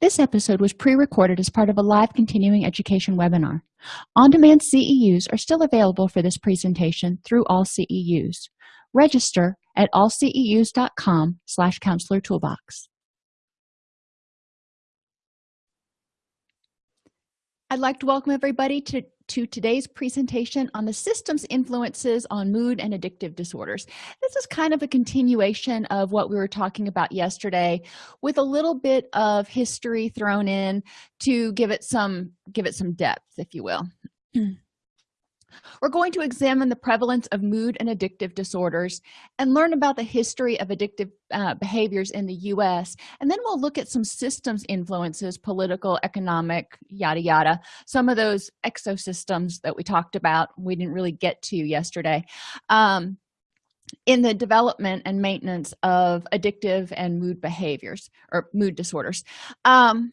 this episode was pre-recorded as part of a live continuing education webinar. On-demand ceus are still available for this presentation through all ceus register at allceus.com slash counselor toolbox. I'd like to welcome everybody to to today's presentation on the systems influences on mood and addictive disorders. This is kind of a continuation of what we were talking about yesterday with a little bit of history thrown in to give it some give it some depth if you will we're going to examine the prevalence of mood and addictive disorders and learn about the history of addictive uh, behaviors in the u.s and then we'll look at some systems influences political economic yada yada. Some of those exosystems that we talked about we didn't really get to yesterday. Um, in the development and maintenance of addictive and mood behaviors or mood disorders. Um,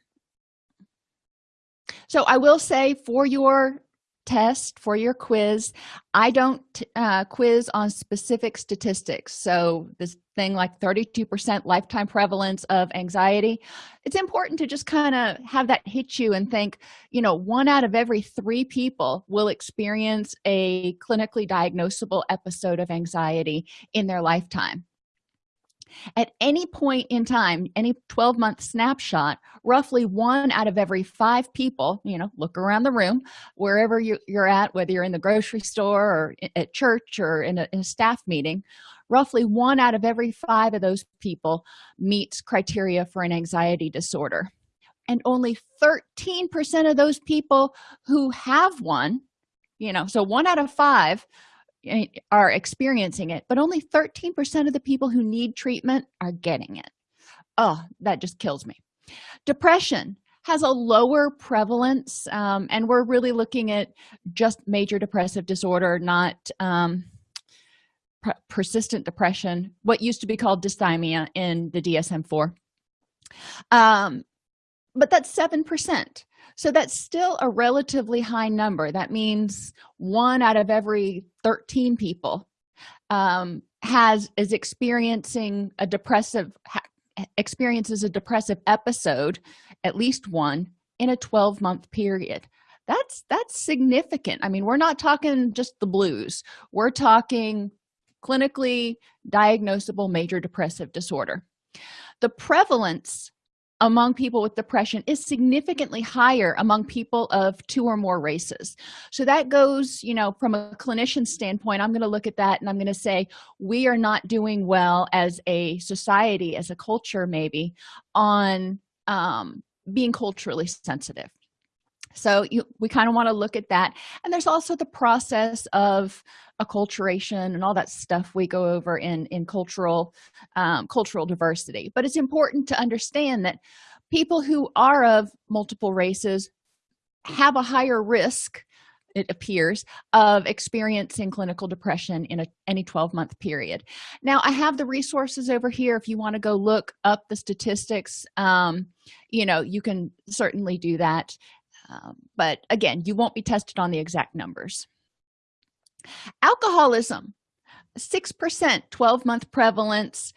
so i will say for your test for your quiz. I don't uh, quiz on specific statistics. So this thing like 32 percent lifetime prevalence of anxiety it's important to just kind of have that hit you and think you know one out of every three people will experience a clinically diagnosable episode of anxiety in their lifetime at any point in time any 12 month snapshot roughly one out of every five people you know look around the room wherever you, are at whether you're in the grocery store or at church or in a, in a staff meeting roughly one out of every five of those people meets criteria for an anxiety disorder. And only 13 percent of those people who have one you know so one out of five are experiencing it but only 13 percent of the people who need treatment are getting it. Oh that just kills me. Depression has a lower prevalence um, and we're really looking at just major depressive disorder not um, persistent depression what used to be called dysthymia in the dsm-4 um, but that's seven percent so that's still a relatively high number. That means one out of every 13 people um, has is experiencing a depressive experiences a depressive episode at least one in a 12 month period. That's that's significant. I mean we're not talking just the blues. We're talking clinically diagnosable major depressive disorder. The prevalence among people with depression is significantly higher among people of two or more races. So that goes you know from a clinician standpoint i'm going to look at that and i'm going to say we are not doing well as a society as a culture maybe on um, being culturally sensitive so you, we kind of want to look at that. And there's also the process of acculturation and all that stuff we go over in in cultural um, cultural diversity. But it's important to understand that people who are of multiple races have a higher risk it appears of experiencing clinical depression in a, any 12 month period. Now i have the resources over here. If you want to go look up the statistics um, you know you can certainly do that um, but again you won't be tested on the exact numbers. Alcoholism 6% 12 month prevalence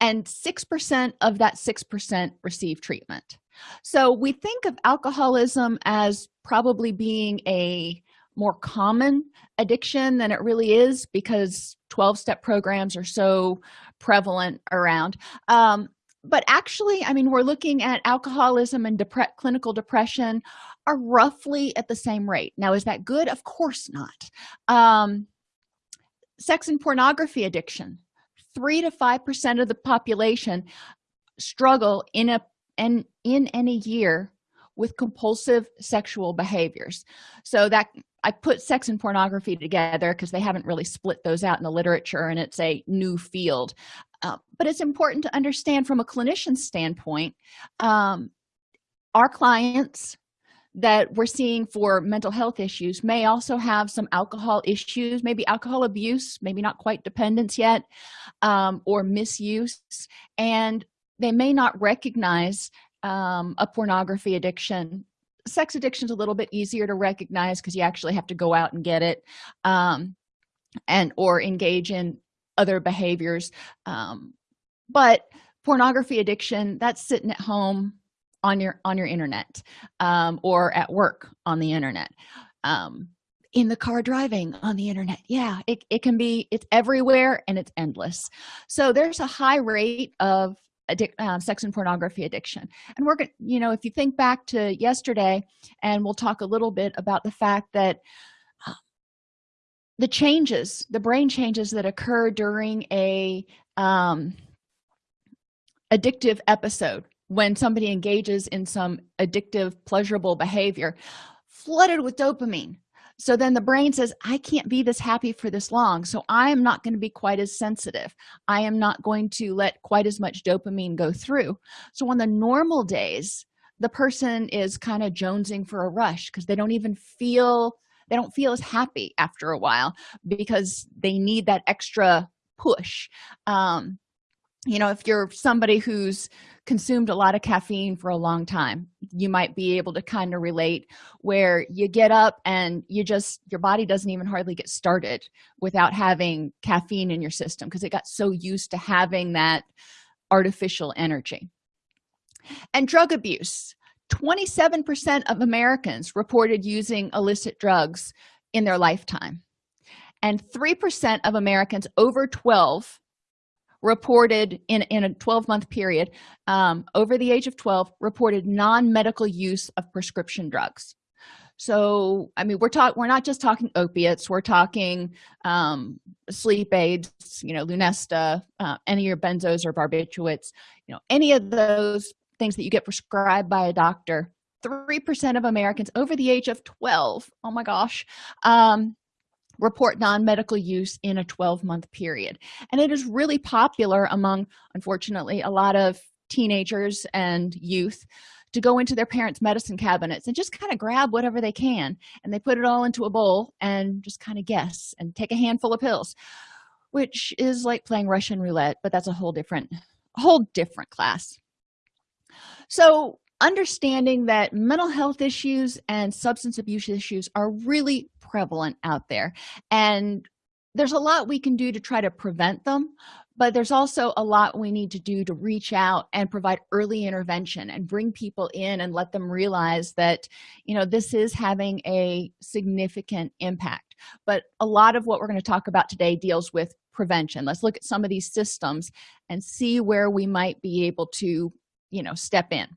and 6% of that 6% receive treatment. So we think of alcoholism as probably being a more common addiction than it really is because 12-step programs are so prevalent around. Um, but actually i mean we're looking at alcoholism and depre clinical depression are roughly at the same rate. Now is that good? Of course not. Um, sex and pornography addiction three to five percent of the population struggle in a and in any year with compulsive sexual behaviors. So that i put sex and pornography together because they haven't really split those out in the literature and it's a new field. Uh, but it's important to understand from a clinician standpoint um, our clients that we're seeing for mental health issues may also have some alcohol issues maybe alcohol abuse maybe not quite dependence yet um, or misuse. And they may not recognize um, a pornography addiction. Sex addiction is a little bit easier to recognize because you actually have to go out and get it um, and or engage in other behaviors um, but pornography addiction that's sitting at home on your on your internet um, or at work on the internet um, in the car driving on the internet. Yeah it, it can be it's everywhere and it's endless. So there's a high rate of addic uh, sex and pornography addiction. And we're gonna you know if you think back to yesterday and we'll talk a little bit about the fact that uh, the changes the brain changes that occur during a um, addictive episode when somebody engages in some addictive pleasurable behavior flooded with dopamine. So then the brain says i can't be this happy for this long so i am not going to be quite as sensitive. I am not going to let quite as much dopamine go through. So on the normal days the person is kind of jonesing for a rush because they don't even feel they don't feel as happy after a while because they need that extra push. Um you know if you're somebody who's consumed a lot of caffeine for a long time you might be able to kind of relate where you get up and you just your body doesn't even hardly get started without having caffeine in your system because it got so used to having that artificial energy. And drug abuse. 27 percent of americans reported using illicit drugs in their lifetime. And 3 percent of americans over 12 reported in in a 12 month period um, over the age of 12 reported non-medical use of prescription drugs. So i mean we're talking we're not just talking opiates we're talking um, sleep aids you know lunesta uh, any of your benzos or barbiturates you know any of those things that you get prescribed by a doctor. Three percent of americans over the age of 12 oh my gosh um, report non-medical use in a 12-month period. And it is really popular among unfortunately a lot of teenagers and youth to go into their parents medicine cabinets and just kind of grab whatever they can and they put it all into a bowl and just kind of guess and take a handful of pills which is like playing russian roulette but that's a whole different whole different class. So understanding that mental health issues and substance abuse issues are really prevalent out there and there's a lot we can do to try to prevent them but there's also a lot we need to do to reach out and provide early intervention and bring people in and let them realize that you know this is having a significant impact. But a lot of what we're going to talk about today deals with prevention. Let's look at some of these systems and see where we might be able to you know step in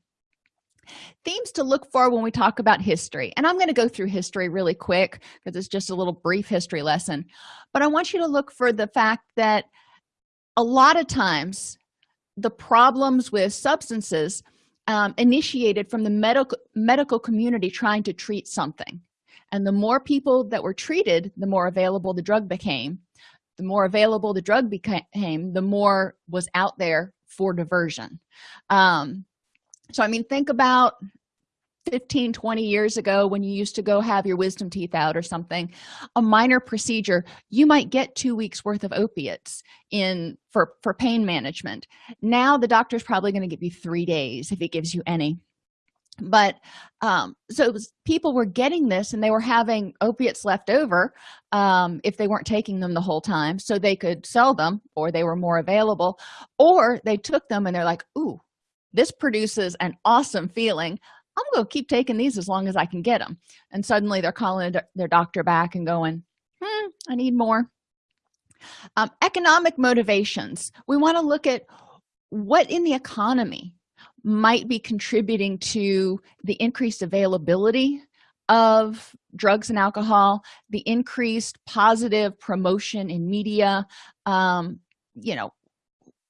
themes to look for when we talk about history. And i'm going to go through history really quick because it's just a little brief history lesson. But i want you to look for the fact that a lot of times the problems with substances um, initiated from the medical medical community trying to treat something. And the more people that were treated the more available the drug became. The more available the drug became the more was out there for diversion. Um, so i mean think about 15 20 years ago when you used to go have your wisdom teeth out or something a minor procedure you might get two weeks worth of opiates in for for pain management. Now the doctor's probably going to give you three days if he gives you any. But um so was, people were getting this and they were having opiates left over um if they weren't taking them the whole time so they could sell them or they were more available or they took them and they're like ooh this produces an awesome feeling. I'm gonna keep taking these as long as i can get them and suddenly they're calling their doctor back and going hmm, i need more. Um, economic motivations. We want to look at what in the economy might be contributing to the increased availability of drugs and alcohol the increased positive promotion in media. Um, you know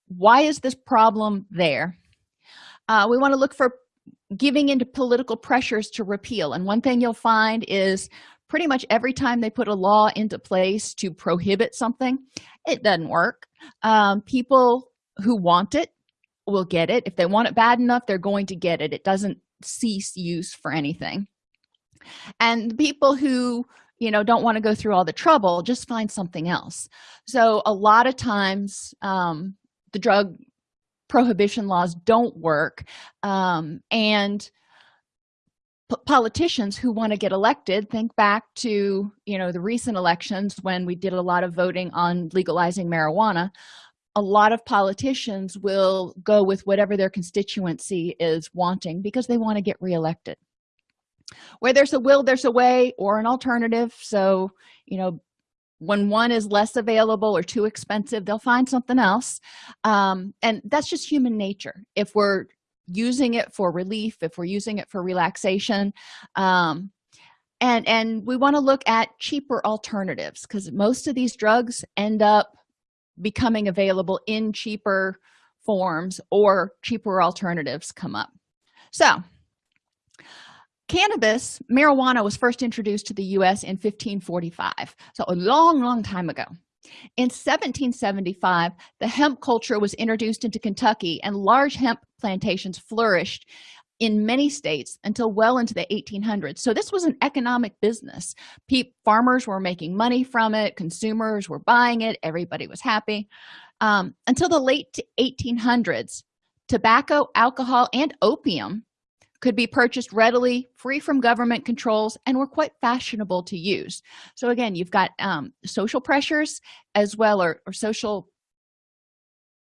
why is this problem there uh, we want to look for giving into political pressures to repeal and one thing you'll find is pretty much every time they put a law into place to prohibit something it doesn't work. Um, people who want it will get it. If they want it bad enough they're going to get it. It doesn't cease use for anything. And people who you know don't want to go through all the trouble just find something else. So a lot of times um, the drug prohibition laws don't work um, and politicians who want to get elected think back to you know the recent elections when we did a lot of voting on legalizing marijuana a lot of politicians will go with whatever their constituency is wanting because they want to get reelected. Where there's a will there's a way or an alternative so you know when one is less available or too expensive they'll find something else. Um, and that's just human nature. If we're using it for relief if we're using it for relaxation um, and and we want to look at cheaper alternatives because most of these drugs end up becoming available in cheaper forms or cheaper alternatives come up. So cannabis marijuana was first introduced to the u.s in 1545 so a long long time ago. In 1775 the hemp culture was introduced into kentucky and large hemp plantations flourished in many states until well into the 1800s so this was an economic business. Pe farmers were making money from it consumers were buying it everybody was happy. Um, until the late 1800s tobacco alcohol and opium could be purchased readily free from government controls and were quite fashionable to use. So again you've got um, social pressures as well or, or, social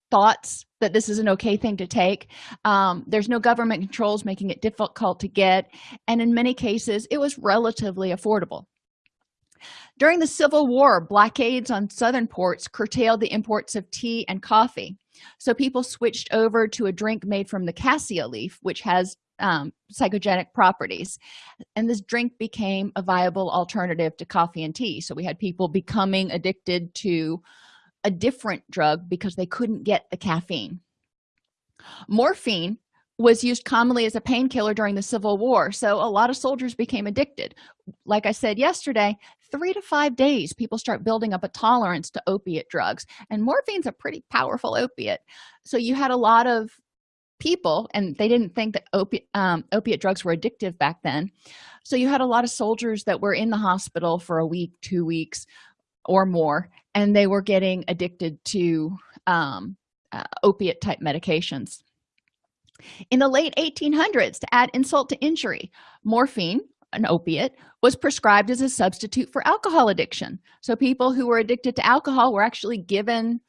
thoughts that this is an okay thing to take. Um, there's no government controls making it difficult to get and in many cases it was relatively affordable. During the civil war blockades on southern ports curtailed the imports of tea and coffee. So people switched over to a drink made from the cassia leaf which has um, psychogenic properties. And this drink became a viable alternative to coffee and tea. So we had people becoming addicted to a different drug because they couldn't get the caffeine. Morphine was used commonly as a painkiller during the civil war so a lot of soldiers became addicted. Like i said yesterday three to five days people start building up a tolerance to opiate drugs and morphine's a pretty powerful opiate. So you had a lot of people and they didn't think that opiate um, opiate drugs were addictive back then. So you had a lot of soldiers that were in the hospital for a week two weeks or more and they were getting addicted to um, uh, opiate type medications. In the late 1800s to add insult to injury morphine an opiate was prescribed as a substitute for alcohol addiction. So people who were addicted to alcohol were actually given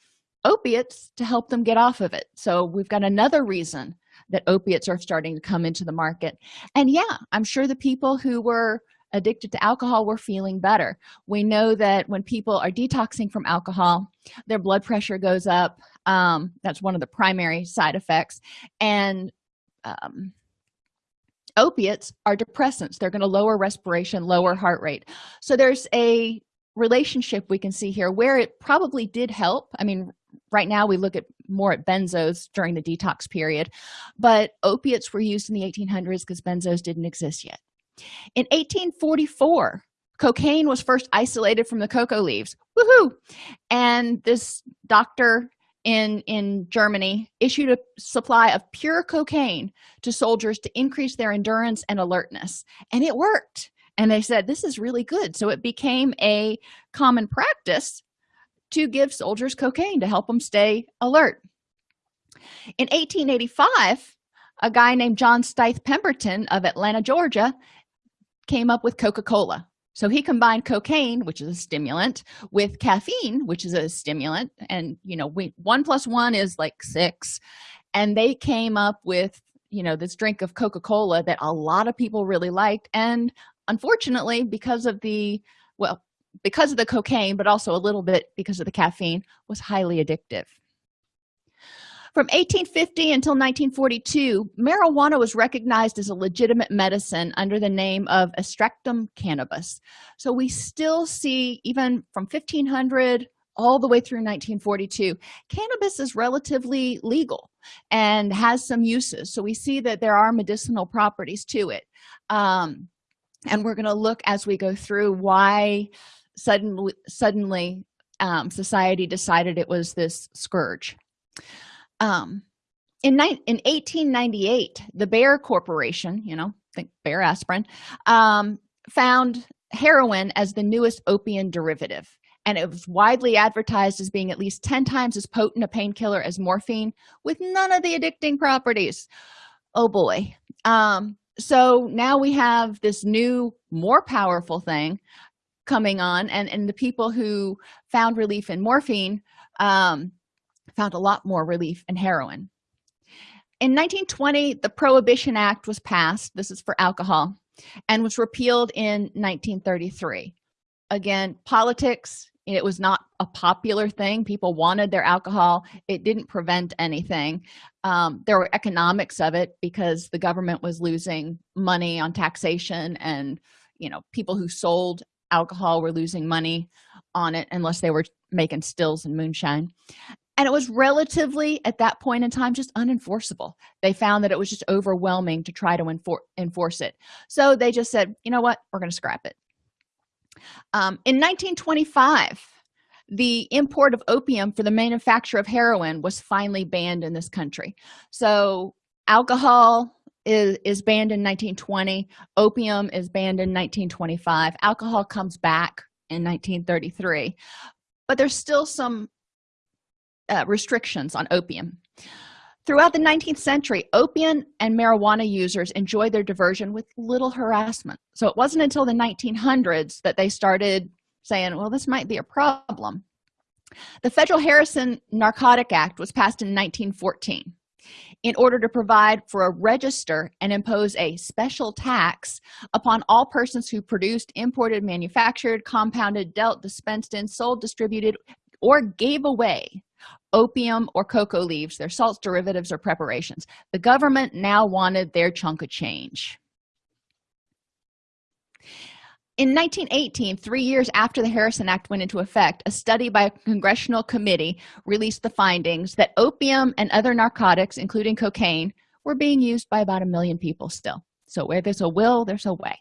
opiates to help them get off of it. So we've got another reason that opiates are starting to come into the market. And yeah i'm sure the people who were addicted to alcohol were feeling better. We know that when people are detoxing from alcohol their blood pressure goes up. Um, that's one of the primary side effects. And um, opiates are depressants. They're going to lower respiration lower heart rate. So there's a relationship we can see here where it probably did help. I mean right now we look at more at benzos during the detox period but opiates were used in the 1800s because benzos didn't exist yet. In 1844 cocaine was first isolated from the cocoa leaves. Woohoo! And this doctor in in germany issued a supply of pure cocaine to soldiers to increase their endurance and alertness and it worked. And they said this is really good. So it became a common practice to give soldiers cocaine to help them stay alert. In 1885 a guy named john stith pemberton of atlanta georgia came up with coca-cola. So he combined cocaine which is a stimulant with caffeine which is a stimulant. And you know we one plus one is like six. And they came up with you know this drink of coca-cola that a lot of people really liked. And unfortunately because of the well because of the cocaine but also a little bit because of the caffeine was highly addictive. From 1850 until 1942 marijuana was recognized as a legitimate medicine under the name of extractum cannabis. So we still see even from 1500 all the way through 1942 cannabis is relatively legal and has some uses. So we see that there are medicinal properties to it. Um, and we're going to look as we go through why suddenly suddenly um, society decided it was this scourge. Um, in, in 1898 the bayer corporation you know think bayer aspirin um, found heroin as the newest opium derivative and it was widely advertised as being at least 10 times as potent a painkiller as morphine with none of the addicting properties. Oh boy. Um, so now we have this new more powerful thing coming on and and the people who found relief in morphine um found a lot more relief in heroin. In 1920 the prohibition act was passed this is for alcohol and was repealed in 1933 again politics it was not a popular thing people wanted their alcohol it didn't prevent anything. Um, there were economics of it because the government was losing money on taxation and you know people who sold alcohol were losing money on it unless they were making stills and moonshine. And it was relatively at that point in time just unenforceable. They found that it was just overwhelming to try to enfor enforce it. So they just said you know what? We're going to scrap it. Um, in 1925 the import of opium for the manufacture of heroin was finally banned in this country. So alcohol is, is banned in 1920 opium is banned in 1925 alcohol comes back in 1933 but there's still some uh, restrictions on opium. Throughout the 19th century opium and marijuana users enjoyed their diversion with little harassment. So it wasn't until the 1900s that they started saying well this might be a problem. The federal harrison narcotic act was passed in 1914 in order to provide for a register and impose a special tax upon all persons who produced imported manufactured compounded dealt dispensed in sold distributed or gave away opium or cocoa leaves their salts derivatives or preparations. The government now wanted their chunk of change in 1918 three years after the harrison act went into effect a study by a congressional committee released the findings that opium and other narcotics including cocaine were being used by about a million people still. So where there's a will there's a way.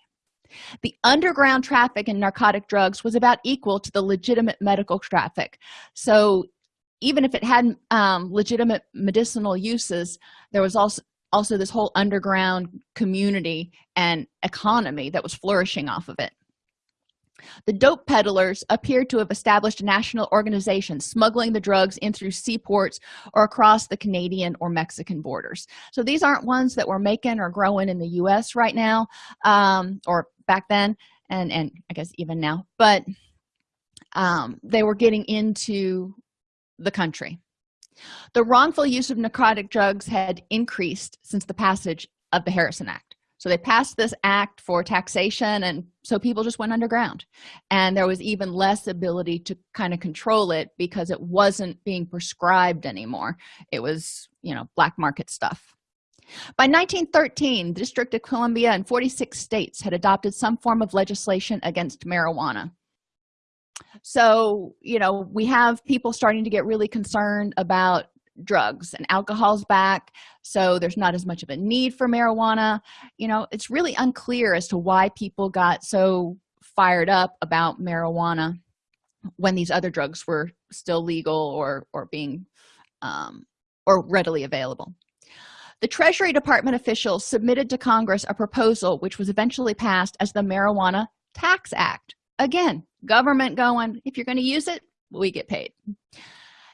The underground traffic in narcotic drugs was about equal to the legitimate medical traffic. So even if it had um, legitimate medicinal uses there was also also this whole underground community and economy that was flourishing off of it the dope peddlers appeared to have established a national organization smuggling the drugs in through seaports or across the canadian or mexican borders. So these aren't ones that were making or growing in the u.s right now um, or back then and and i guess even now but um, they were getting into the country. The wrongful use of narcotic drugs had increased since the passage of the harrison act so they passed this act for taxation and so people just went underground. And there was even less ability to kind of control it because it wasn't being prescribed anymore. It was you know black market stuff. By 1913 the district of columbia and 46 states had adopted some form of legislation against marijuana. So you know we have people starting to get really concerned about drugs and alcohol's back so there's not as much of a need for marijuana. You know it's really unclear as to why people got so fired up about marijuana when these other drugs were still legal or or being um, or readily available. The treasury department officials submitted to congress a proposal which was eventually passed as the marijuana tax act. Again government going if you're going to use it we get paid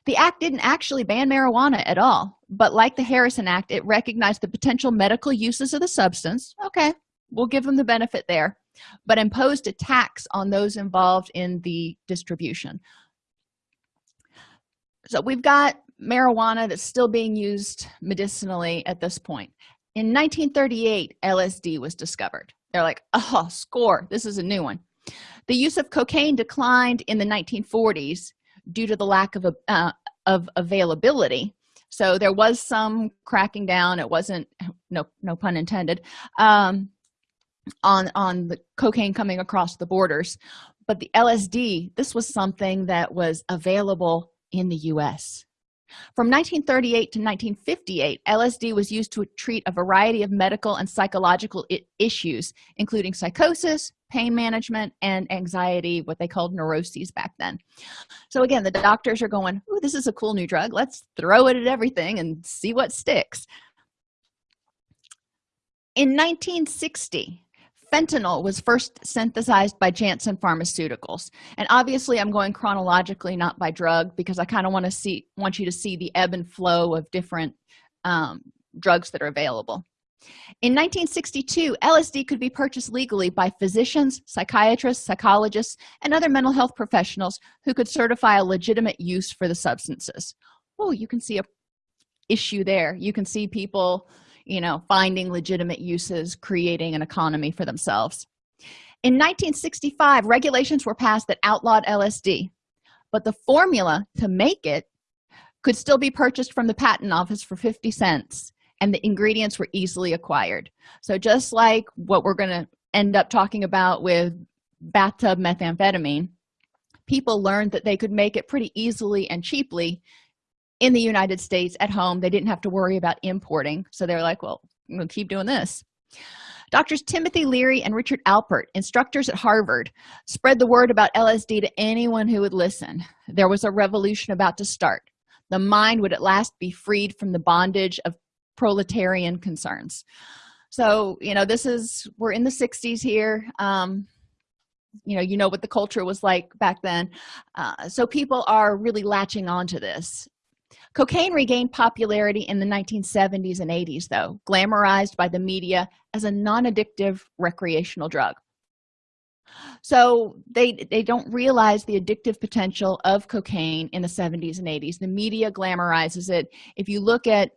the act didn't actually ban marijuana at all but like the harrison act it recognized the potential medical uses of the substance. Okay we'll give them the benefit there but imposed a tax on those involved in the distribution. So we've got marijuana that's still being used medicinally at this point. In 1938 lsd was discovered. They're like oh score this is a new one. The use of cocaine declined in the 1940s due to the lack of uh, of availability. So there was some cracking down. It wasn't no no pun intended um, on on the cocaine coming across the borders. But the lsd this was something that was available in the u.s from 1938 to 1958 lsd was used to treat a variety of medical and psychological issues including psychosis pain management and anxiety what they called neuroses back then. So again the doctors are going oh this is a cool new drug. Let's throw it at everything and see what sticks. In 1960 fentanyl was first synthesized by janssen pharmaceuticals. And obviously i'm going chronologically not by drug because i kind of want to see want you to see the ebb and flow of different um, drugs that are available. In 1962 lsd could be purchased legally by physicians psychiatrists psychologists and other mental health professionals who could certify a legitimate use for the substances. Oh you can see a issue there. You can see people you know finding legitimate uses creating an economy for themselves. In 1965 regulations were passed that outlawed lsd but the formula to make it could still be purchased from the patent office for 50 cents and the ingredients were easily acquired. So just like what we're going to end up talking about with bathtub methamphetamine people learned that they could make it pretty easily and cheaply in the united states at home they didn't have to worry about importing. So they're like well we'll keep doing this. Doctors timothy leary and richard alpert instructors at harvard spread the word about lsd to anyone who would listen. There was a revolution about to start. The mind would at last be freed from the bondage of proletarian concerns. So you know this is we're in the 60s here. Um you know you know what the culture was like back then. Uh, so people are really latching on to this cocaine regained popularity in the 1970s and 80s though glamorized by the media as a non-addictive recreational drug. So they they don't realize the addictive potential of cocaine in the 70s and 80s the media glamorizes it. If you look at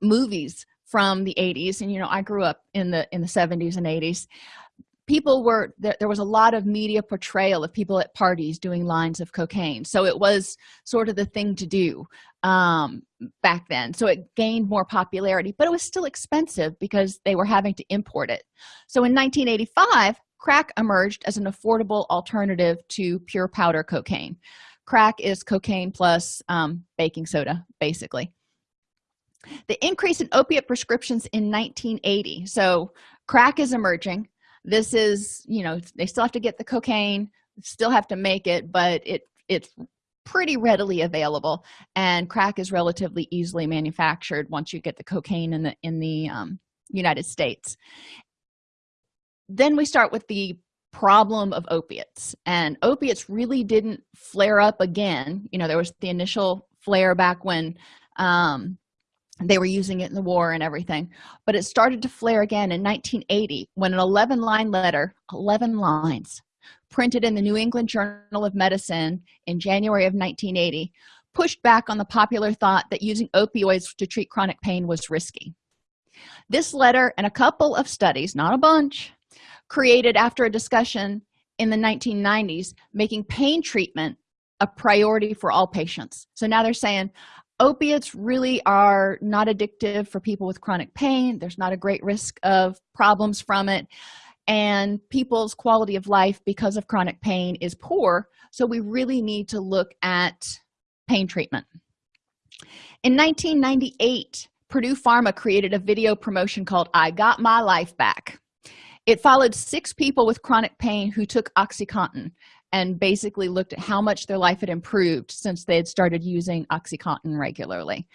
movies from the 80s and you know i grew up in the in the 70s and 80s people were there, there, was a lot of media portrayal of people at parties doing lines of cocaine. So it was sort of the thing to do um, back then. So it gained more popularity but it was still expensive because they were having to import it. So in 1985 crack emerged as an affordable alternative to pure powder cocaine. Crack is cocaine plus um, baking soda basically. The increase in opiate prescriptions in 1980 so crack is emerging this is you know they still have to get the cocaine still have to make it but it it's pretty readily available. And crack is relatively easily manufactured once you get the cocaine in the in the um, united states. Then we start with the problem of opiates. And opiates really didn't flare up again. You know there was the initial flare back when um, they were using it in the war and everything. But it started to flare again in 1980 when an 11 line letter 11 lines printed in the new england journal of medicine in january of 1980 pushed back on the popular thought that using opioids to treat chronic pain was risky. This letter and a couple of studies not a bunch created after a discussion in the 1990s making pain treatment a priority for all patients. So now they're saying opiates really are not addictive for people with chronic pain. There's not a great risk of problems from it. And people's quality of life because of chronic pain is poor. So we really need to look at pain treatment. In 1998 purdue pharma created a video promotion called i got my life back. It followed six people with chronic pain who took oxycontin and basically looked at how much their life had improved since they had started using oxycontin regularly.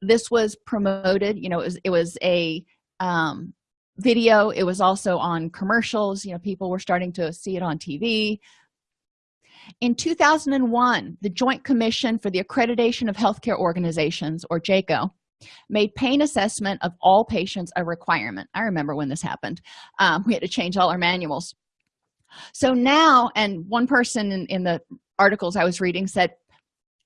This was promoted you know it was, it was a um, video. It was also on commercials. You know people were starting to see it on tv in 2001 the joint commission for the accreditation of healthcare organizations or JCAHO made pain assessment of all patients a requirement. I remember when this happened. Um, we had to change all our manuals so now and one person in, in the articles i was reading said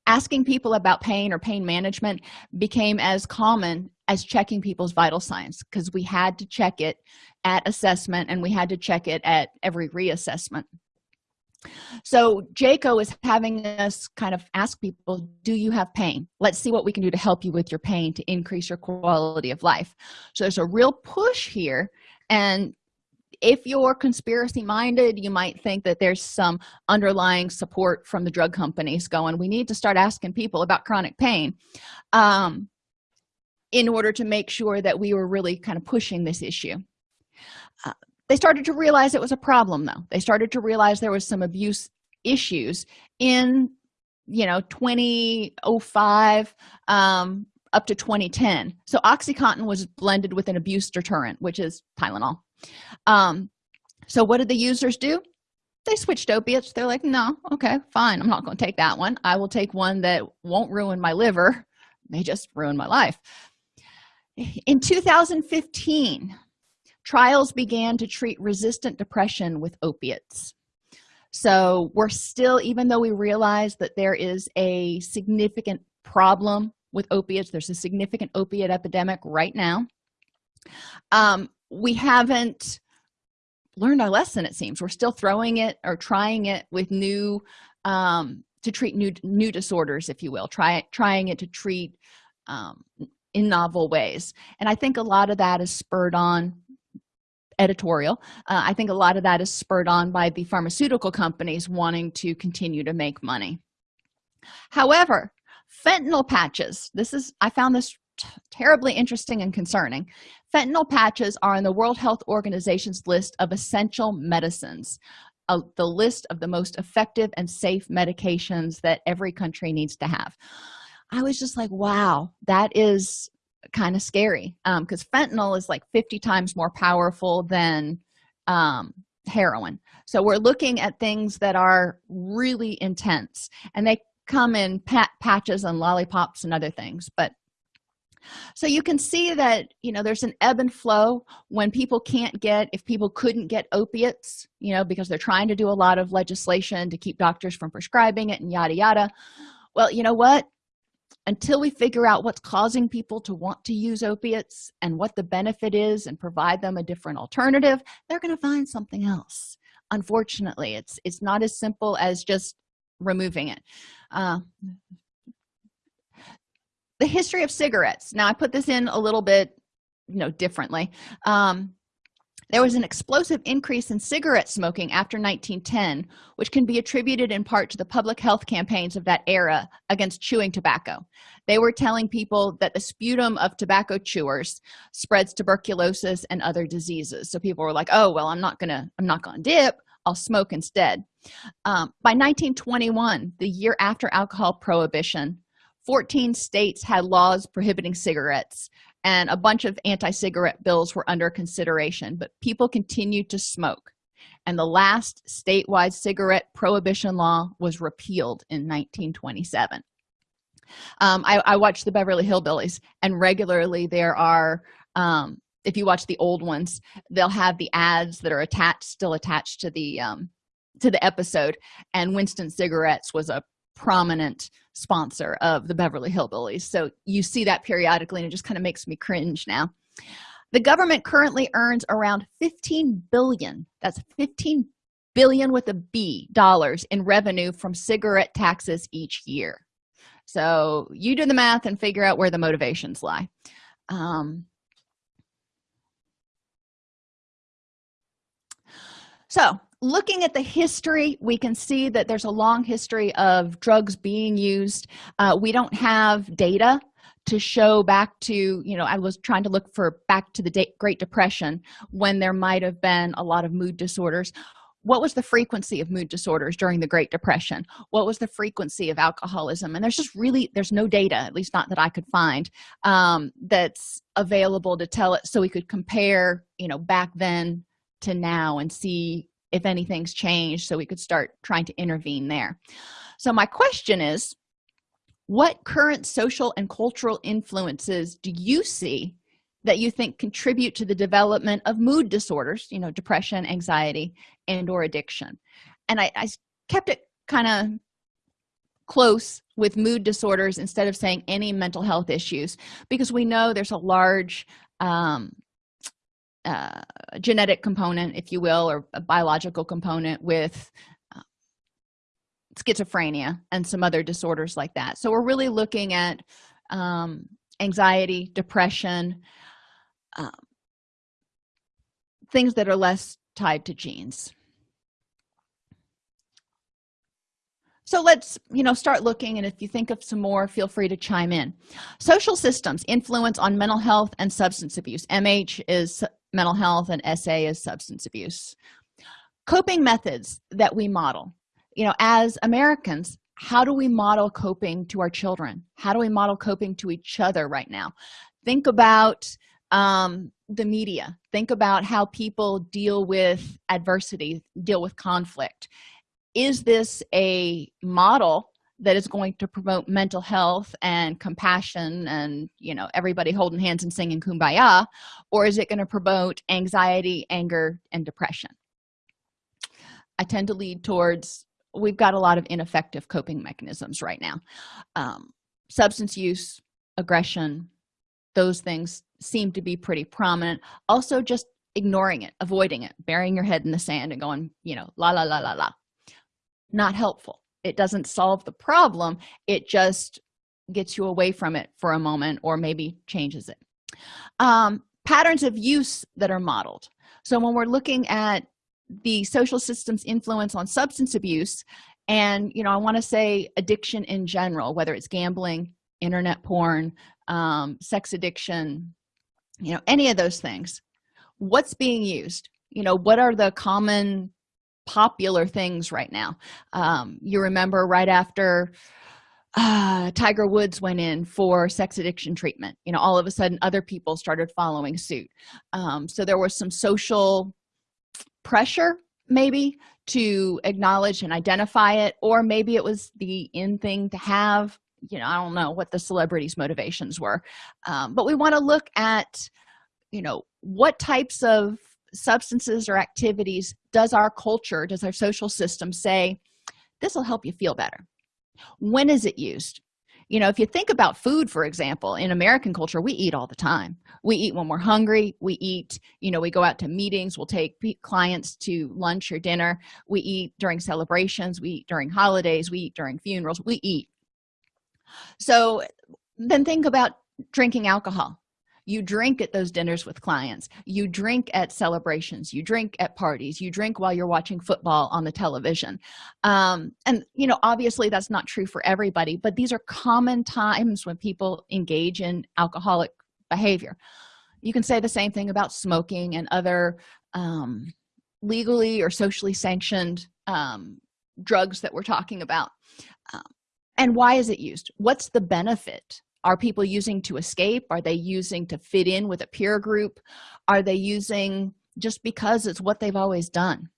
asking people about pain or pain management became as common as checking people's vital signs because we had to check it at assessment and we had to check it at every reassessment. So JCAHO is having us kind of ask people do you have pain? Let's see what we can do to help you with your pain to increase your quality of life. So there's a real push here and if you're conspiracy minded you might think that there's some underlying support from the drug companies going we need to start asking people about chronic pain um, in order to make sure that we were really kind of pushing this issue. Uh, they started to realize it was a problem though. They started to realize there was some abuse issues in you know 2005 um, up to 2010 so oxycontin was blended with an abuse deterrent which is tylenol um so what did the users do? They switched opiates. They're like no okay fine. I'm not going to take that one. I will take one that won't ruin my liver. May just ruin my life. In 2015 trials began to treat resistant depression with opiates. So we're still even though we realize that there is a significant problem with opiates there's a significant opiate epidemic right now um, we haven't learned our lesson it seems. We're still throwing it or trying it with new um, to treat new new disorders if you will try trying it to treat um, in novel ways. And i think a lot of that is spurred on editorial. Uh, i think a lot of that is spurred on by the pharmaceutical companies wanting to continue to make money. However fentanyl patches this is i found this terribly interesting and concerning. Fentanyl patches are on the world health organization's list of essential medicines uh, the list of the most effective and safe medications that every country needs to have. I was just like wow that is kind of scary because um, fentanyl is like 50 times more powerful than um, heroin. So we're looking at things that are really intense and they come in pat patches and lollipops and other things but so you can see that you know there's an ebb and flow when people can't get if people couldn't get opiates you know because they're trying to do a lot of legislation to keep doctors from prescribing it and yada yada. Well you know what? Until we figure out what's causing people to want to use opiates and what the benefit is and provide them a different alternative they're going to find something else. Unfortunately it's it's not as simple as just removing it. Uh, the history of cigarettes. Now i put this in a little bit you know differently. Um, there was an explosive increase in cigarette smoking after 1910 which can be attributed in part to the public health campaigns of that era against chewing tobacco. They were telling people that the sputum of tobacco chewers spreads tuberculosis and other diseases. So people were like oh well i'm not gonna i'm not gonna dip. I'll smoke instead. Um, by 1921 the year after alcohol prohibition 14 states had laws prohibiting cigarettes and a bunch of anti-cigarette bills were under consideration but people continued to smoke. And the last statewide cigarette prohibition law was repealed in 1927 um, I, I watch the beverly hillbillies and regularly there are um, if you watch the old ones they'll have the ads that are attached still attached to the um, to the episode. And winston cigarettes was a prominent sponsor of the beverly hillbillies. So you see that periodically and it just kind of makes me cringe now. The government currently earns around 15 billion that's 15 billion with a b dollars in revenue from cigarette taxes each year. So you do the math and figure out where the motivations lie. Um, so looking at the history we can see that there's a long history of drugs being used. Uh, we don't have data to show back to you know i was trying to look for back to the great depression when there might have been a lot of mood disorders. What was the frequency of mood disorders during the great depression? What was the frequency of alcoholism? And there's just really there's no data at least not that i could find um, that's available to tell it so we could compare you know back then to now and see if anything's changed so we could start trying to intervene there. So my question is what current social and cultural influences do you see that you think contribute to the development of mood disorders you know depression anxiety and or addiction? And i, I kept it kind of close with mood disorders instead of saying any mental health issues because we know there's a large um, uh, genetic component if you will or a biological component with uh, schizophrenia and some other disorders like that. So we're really looking at um, anxiety depression um, things that are less tied to genes so let's you know start looking and if you think of some more feel free to chime in. Social systems influence on mental health and substance abuse. Mh is mental health and sa is substance abuse. Coping methods that we model. You know as americans how do we model coping to our children? How do we model coping to each other right now? Think about um, the media. Think about how people deal with adversity deal with conflict is this a model that is going to promote mental health and compassion and you know everybody holding hands and singing kumbaya? Or is it going to promote anxiety anger and depression? I tend to lead towards we've got a lot of ineffective coping mechanisms right now. Um, substance use aggression those things seem to be pretty prominent. Also just ignoring it avoiding it burying your head in the sand and going you know la la la la la not helpful. It doesn't solve the problem. It just gets you away from it for a moment or maybe changes it. Um, patterns of use that are modeled. So when we're looking at the social system's influence on substance abuse and you know i want to say addiction in general whether it's gambling internet porn um, sex addiction you know any of those things what's being used? You know what are the common popular things right now. Um, you remember right after uh, tiger woods went in for sex addiction treatment you know all of a sudden other people started following suit. Um, so there was some social pressure maybe to acknowledge and identify it or maybe it was the in thing to have you know i don't know what the celebrities motivations were. Um, but we want to look at you know what types of substances or activities does our culture does our social system say this will help you feel better when is it used? You know if you think about food for example in american culture we eat all the time. We eat when we're hungry. We eat you know we go out to meetings. We'll take clients to lunch or dinner. We eat during celebrations. We eat during holidays. We eat during funerals. We eat. So then think about drinking alcohol you drink at those dinners with clients. You drink at celebrations. You drink at parties. You drink while you're watching football on the television. Um, and you know obviously that's not true for everybody but these are common times when people engage in alcoholic behavior. You can say the same thing about smoking and other um, legally or socially sanctioned um, drugs that we're talking about. Um, and why is it used? What's the benefit are people using to escape? Are they using to fit in with a peer group? Are they using just because it's what they've always done?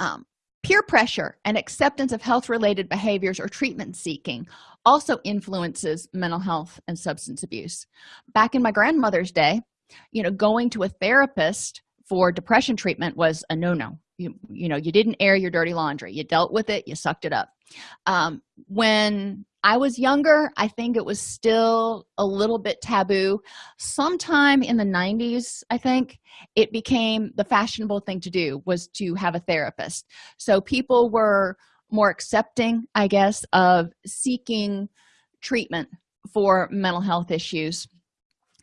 Um, peer pressure and acceptance of health related behaviors or treatment seeking also influences mental health and substance abuse. Back in my grandmother's day you know going to a therapist for depression treatment was a no-no. You, you know you didn't air your dirty laundry. You dealt with it. You sucked it up um, when i was younger i think it was still a little bit taboo. Sometime in the 90s i think it became the fashionable thing to do was to have a therapist. So people were more accepting i guess of seeking treatment for mental health issues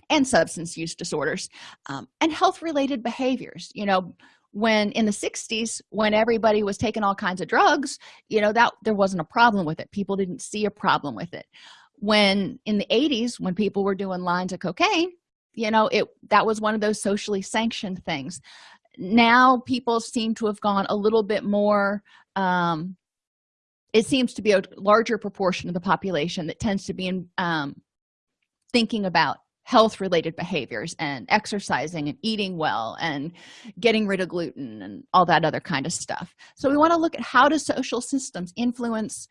and substance use disorders um, and health related behaviors you know when in the 60s when everybody was taking all kinds of drugs you know that there wasn't a problem with it. People didn't see a problem with it. When in the 80s when people were doing lines of cocaine you know it that was one of those socially sanctioned things. Now people seem to have gone a little bit more um it seems to be a larger proportion of the population that tends to be in um thinking about health related behaviors and exercising and eating well and getting rid of gluten and all that other kind of stuff. So we want to look at how do social systems influence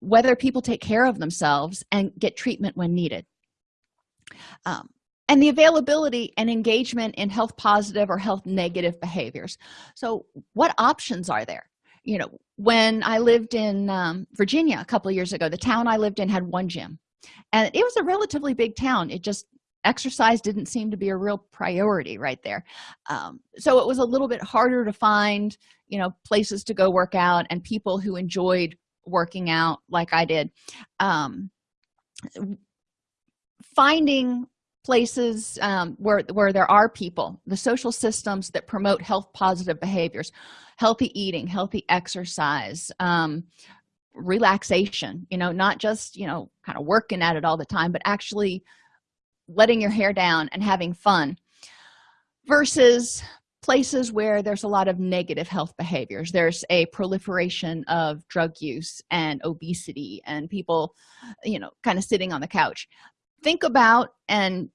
whether people take care of themselves and get treatment when needed. Um, and the availability and engagement in health positive or health negative behaviors. So what options are there? You know when i lived in um, virginia a couple years ago the town i lived in had one gym and it was a relatively big town. It just exercise didn't seem to be a real priority right there. Um, so it was a little bit harder to find you know places to go work out and people who enjoyed working out like i did. Um, finding places um, where where there are people the social systems that promote health positive behaviors healthy eating healthy exercise um, relaxation you know not just you know kind of working at it all the time but actually letting your hair down and having fun versus places where there's a lot of negative health behaviors. There's a proliferation of drug use and obesity and people you know kind of sitting on the couch. Think about and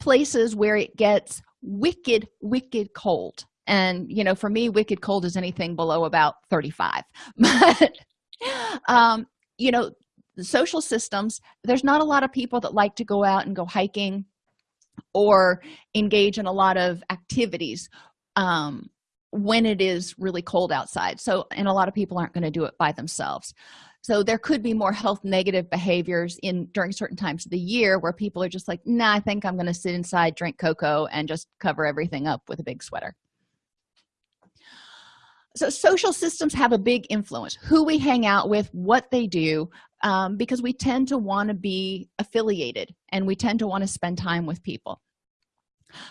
places where it gets wicked wicked cold. And you know for me wicked cold is anything below about 35 but um you know social systems there's not a lot of people that like to go out and go hiking or engage in a lot of activities um, when it is really cold outside. So and a lot of people aren't going to do it by themselves. So there could be more health negative behaviors in during certain times of the year where people are just like nah i think i'm going to sit inside drink cocoa and just cover everything up with a big sweater so social systems have a big influence who we hang out with what they do um, because we tend to want to be affiliated and we tend to want to spend time with people.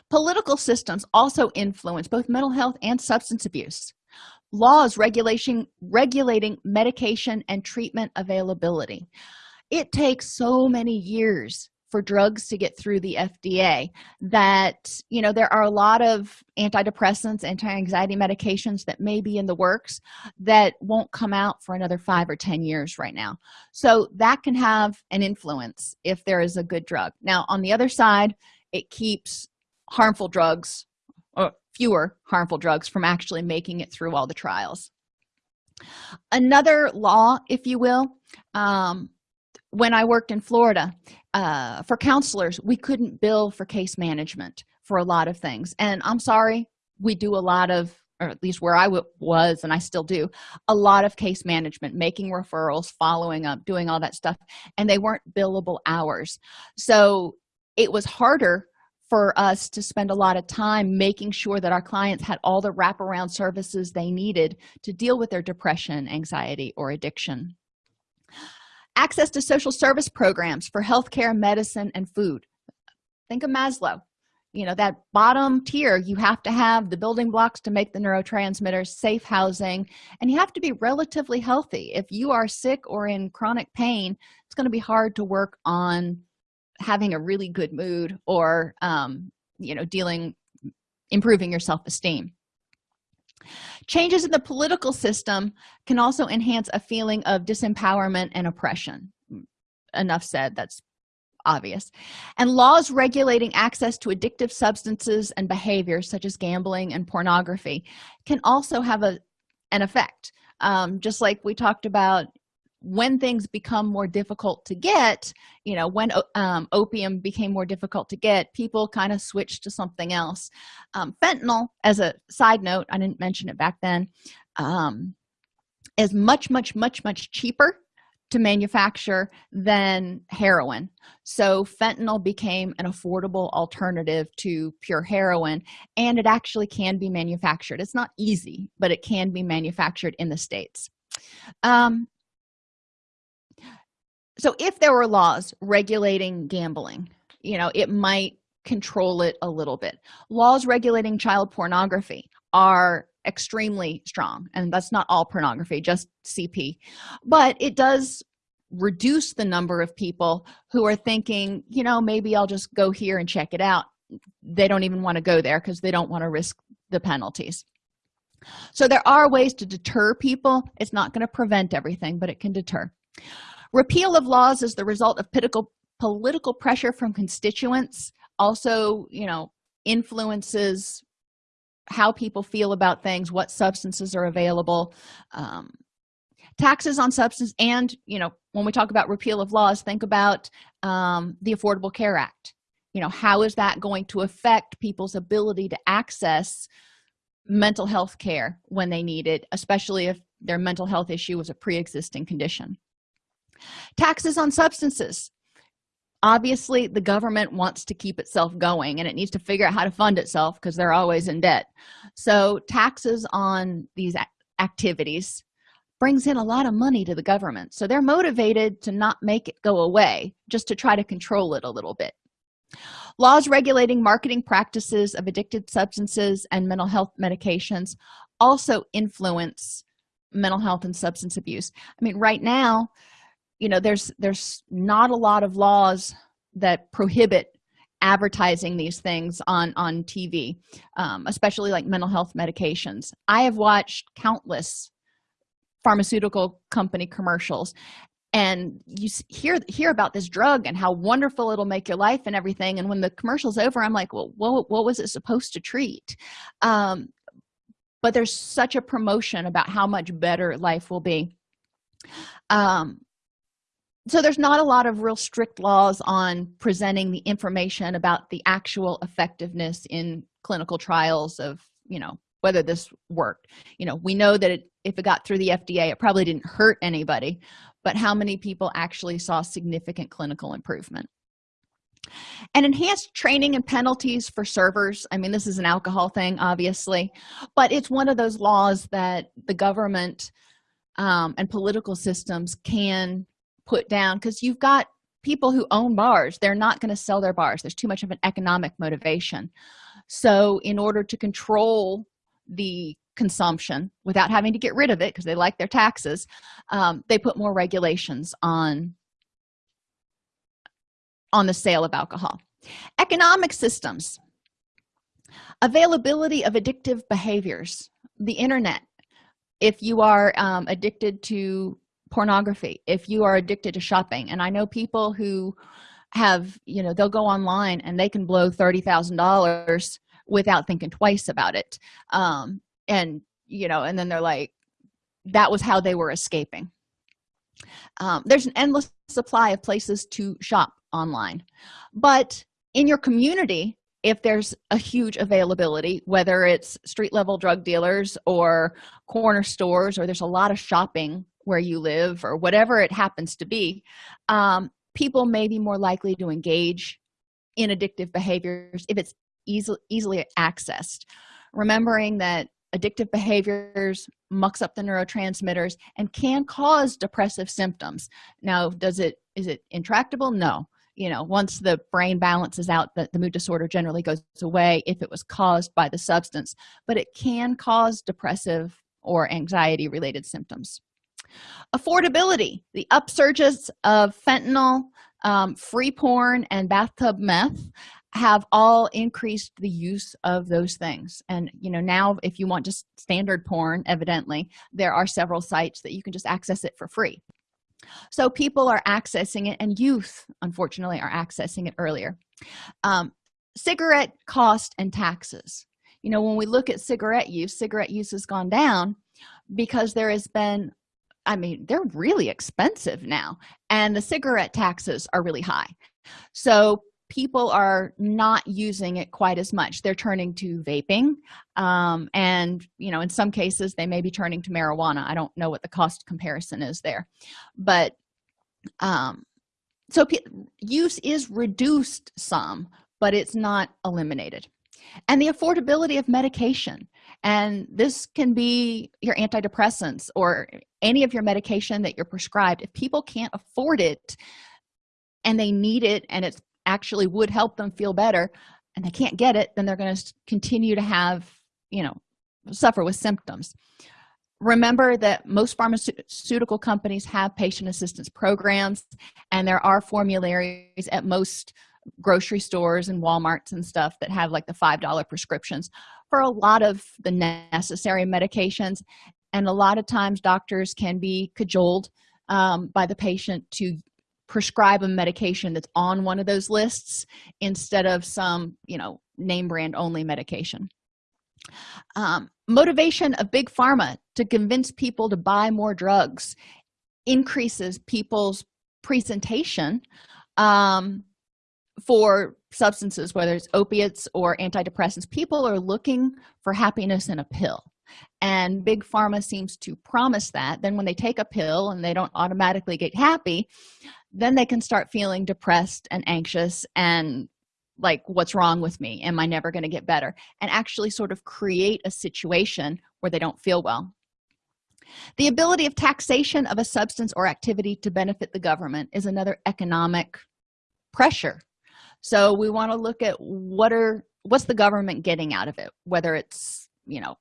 Political systems also influence both mental health and substance abuse. Laws regulation regulating medication and treatment availability. It takes so many years for drugs to get through the fda that you know there are a lot of antidepressants anti-anxiety medications that may be in the works that won't come out for another five or ten years right now. So that can have an influence if there is a good drug. Now on the other side it keeps harmful drugs or fewer harmful drugs from actually making it through all the trials. Another law if you will um, when i worked in florida uh, for counselors we couldn't bill for case management for a lot of things. And i'm sorry we do a lot of or at least where I was and i still do a lot of case management making referrals following up doing all that stuff and they weren't billable hours. So it was harder for us to spend a lot of time making sure that our clients had all the wraparound services they needed to deal with their depression anxiety or addiction access to social service programs for healthcare medicine and food. Think of maslow. You know that bottom tier you have to have the building blocks to make the neurotransmitters safe housing and you have to be relatively healthy. If you are sick or in chronic pain it's going to be hard to work on having a really good mood or um, you know dealing improving your self-esteem changes in the political system can also enhance a feeling of disempowerment and oppression. Enough said that's obvious. And laws regulating access to addictive substances and behaviors such as gambling and pornography can also have a an effect. Um, just like we talked about when things become more difficult to get you know when um, opium became more difficult to get people kind of switched to something else. Um, fentanyl as a side note i didn't mention it back then um, is much much much much cheaper to manufacture than heroin. So fentanyl became an affordable alternative to pure heroin and it actually can be manufactured. It's not easy but it can be manufactured in the states. Um, so if there were laws regulating gambling you know it might control it a little bit. Laws regulating child pornography are extremely strong and that's not all pornography just cp but it does reduce the number of people who are thinking you know maybe i'll just go here and check it out. They don't even want to go there because they don't want to risk the penalties. So there are ways to deter people. It's not going to prevent everything but it can deter repeal of laws is the result of political political pressure from constituents also you know influences how people feel about things what substances are available um, taxes on substance and you know when we talk about repeal of laws think about um, the affordable care act. You know how is that going to affect people's ability to access mental health care when they need it especially if their mental health issue was a pre-existing condition taxes on substances. Obviously the government wants to keep itself going and it needs to figure out how to fund itself because they're always in debt. So taxes on these activities brings in a lot of money to the government. So they're motivated to not make it go away just to try to control it a little bit. Laws regulating marketing practices of addicted substances and mental health medications also influence mental health and substance abuse. I mean right now you know there's there's not a lot of laws that prohibit advertising these things on on tv um, especially like mental health medications. I have watched countless pharmaceutical company commercials and you hear hear about this drug and how wonderful it'll make your life and everything and when the commercial's over i'm like well what, what was it supposed to treat? Um, but there's such a promotion about how much better life will be. Um, so there's not a lot of real strict laws on presenting the information about the actual effectiveness in clinical trials of you know whether this worked. You know we know that it if it got through the fda it probably didn't hurt anybody but how many people actually saw significant clinical improvement? And enhanced training and penalties for servers. I mean this is an alcohol thing obviously but it's one of those laws that the government um, and political systems can put down because you've got people who own bars they're not going to sell their bars. There's too much of an economic motivation. So in order to control the consumption without having to get rid of it because they like their taxes um, they put more regulations on on the sale of alcohol. Economic systems. Availability of addictive behaviors. The internet. If you are um, addicted to pornography if you are addicted to shopping. And i know people who have you know they'll go online and they can blow thirty thousand dollars without thinking twice about it. Um and you know and then they're like that was how they were escaping. Um, there's an endless supply of places to shop online. But in your community if there's a huge availability whether it's street level drug dealers or corner stores or there's a lot of shopping where you live or whatever it happens to be um, people may be more likely to engage in addictive behaviors if it's easily easily accessed. Remembering that addictive behaviors mucks up the neurotransmitters and can cause depressive symptoms. Now does it is it intractable? No. You know once the brain balances out that the mood disorder generally goes away if it was caused by the substance but it can cause depressive or anxiety related symptoms affordability the upsurges of fentanyl um, free porn and bathtub meth have all increased the use of those things. And you know now if you want just standard porn evidently there are several sites that you can just access it for free. So people are accessing it and youth unfortunately are accessing it earlier. Um, cigarette cost and taxes. You know when we look at cigarette use cigarette use has gone down because there has been i mean they're really expensive now and the cigarette taxes are really high. So people are not using it quite as much. They're turning to vaping um, and you know in some cases they may be turning to marijuana. I don't know what the cost comparison is there. But um, so use is reduced some but it's not eliminated. And the affordability of medication and this can be your antidepressants or any of your medication that you're prescribed. If people can't afford it and they need it and it actually would help them feel better and they can't get it then they're going to continue to have you know suffer with symptoms. Remember that most pharmaceutical companies have patient assistance programs and there are formularies at most grocery stores and walmarts and stuff that have like the five dollar prescriptions for a lot of the necessary medications and a lot of times doctors can be cajoled um, by the patient to prescribe a medication that's on one of those lists instead of some you know name brand only medication. Um, motivation of big pharma to convince people to buy more drugs increases people's presentation um, for substances whether it's opiates or antidepressants people are looking for happiness in a pill. And big pharma seems to promise that. Then when they take a pill and they don't automatically get happy then they can start feeling depressed and anxious and like what's wrong with me? Am i never going to get better? And actually sort of create a situation where they don't feel well. The ability of taxation of a substance or activity to benefit the government is another economic pressure so we want to look at what are what's the government getting out of it? Whether it's you know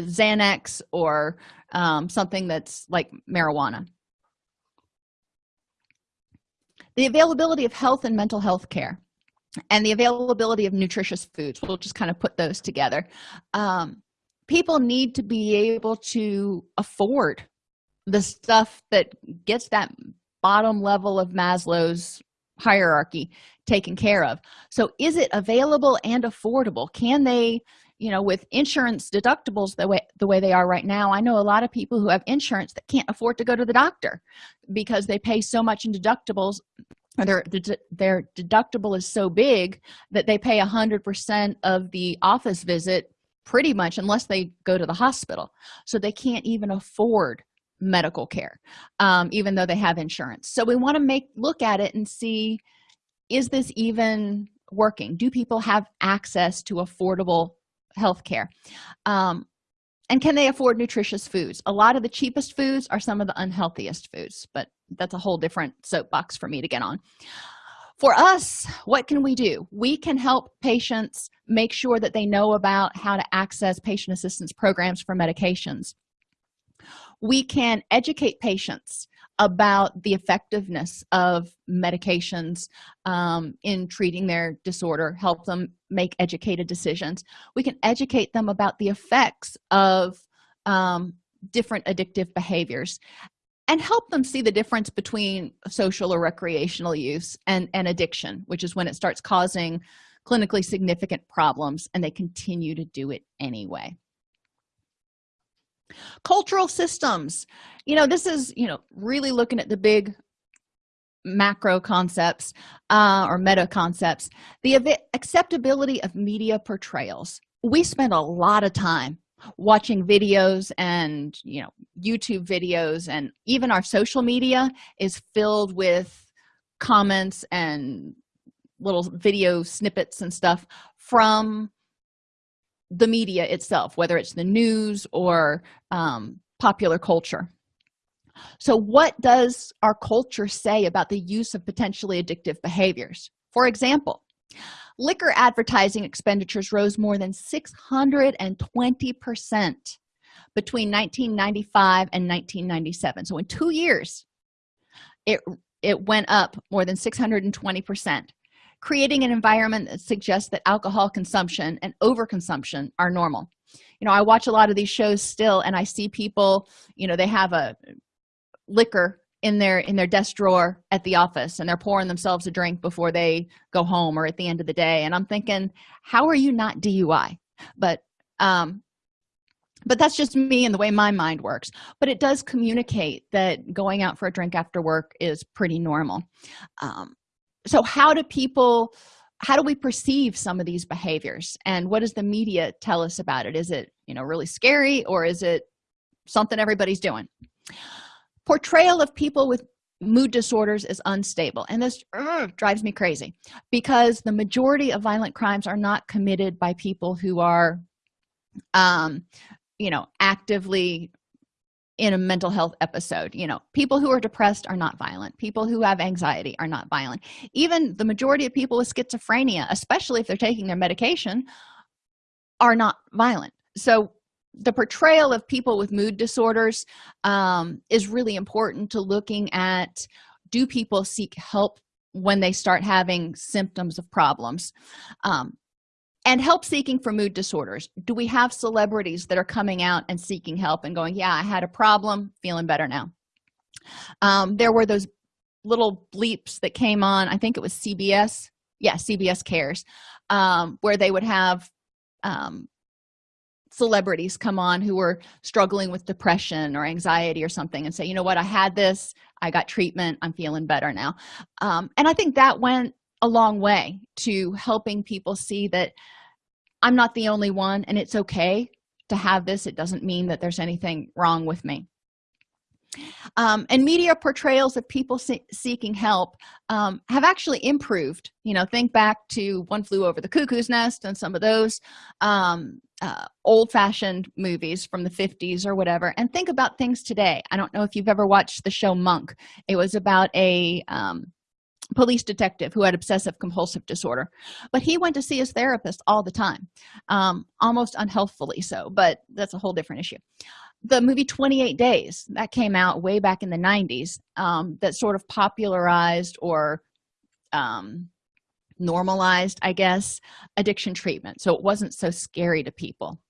xanax or um, something that's like marijuana. The availability of health and mental health care and the availability of nutritious foods we'll just kind of put those together. Um, people need to be able to afford the stuff that gets that bottom level of maslow's hierarchy taken care of. So is it available and affordable? Can they you know with insurance deductibles the way the way they are right now i know a lot of people who have insurance that can't afford to go to the doctor because they pay so much in deductibles their their deductible is so big that they pay a hundred percent of the office visit pretty much unless they go to the hospital. So they can't even afford medical care um, even though they have insurance. So we want to make look at it and see is this even working? Do people have access to affordable health care um, and can they afford nutritious foods? A lot of the cheapest foods are some of the unhealthiest foods but that's a whole different soapbox for me to get on. For us what can we do? We can help patients make sure that they know about how to access patient assistance programs for medications. We can educate patients about the effectiveness of medications um, in treating their disorder help them make educated decisions. We can educate them about the effects of um, different addictive behaviors and help them see the difference between social or recreational use and, and addiction which is when it starts causing clinically significant problems and they continue to do it anyway cultural systems. You know this is you know really looking at the big macro concepts uh, or meta concepts. The acceptability of media portrayals. We spend a lot of time watching videos and you know youtube videos and even our social media is filled with comments and little video snippets and stuff from the media itself whether it's the news or um, popular culture. So what does our culture say about the use of potentially addictive behaviors? For example liquor advertising expenditures rose more than 620 percent between 1995 and 1997 so in two years it it went up more than 620 percent creating an environment that suggests that alcohol consumption and overconsumption are normal. You know i watch a lot of these shows still and i see people you know they have a liquor in their in their desk drawer at the office and they're pouring themselves a drink before they go home or at the end of the day and i'm thinking how are you not dui but um but that's just me and the way my mind works. But it does communicate that going out for a drink after work is pretty normal. Um, so how do people how do we perceive some of these behaviors? And what does the media tell us about it? Is it you know really scary or is it something everybody's doing? Portrayal of people with mood disorders is unstable and this drives me crazy because the majority of violent crimes are not committed by people who are um you know actively in a mental health episode. You know people who are depressed are not violent. People who have anxiety are not violent. Even the majority of people with schizophrenia especially if they're taking their medication are not violent. So the portrayal of people with mood disorders um, is really important to looking at do people seek help when they start having symptoms of problems? Um, and help seeking for mood disorders. Do we have celebrities that are coming out and seeking help and going yeah i had a problem feeling better now. Um, there were those little bleeps that came on i think it was cbs yeah cbs cares um, where they would have um, celebrities come on who were struggling with depression or anxiety or something and say you know what? I had this. I got treatment. I'm feeling better now. Um, and i think that went a long way to helping people see that i'm not the only one and it's okay to have this. It doesn't mean that there's anything wrong with me. Um, and media portrayals of people see seeking help um, have actually improved. You know think back to one flew over the cuckoo's nest and some of those um, uh, old-fashioned movies from the 50s or whatever. And think about things today. I don't know if you've ever watched the show monk. It was about a um, police detective who had obsessive compulsive disorder. But he went to see his therapist all the time um, almost unhealthfully so but that's a whole different issue. The movie 28 days that came out way back in the 90s um, that sort of popularized or um, normalized i guess addiction treatment. So it wasn't so scary to people.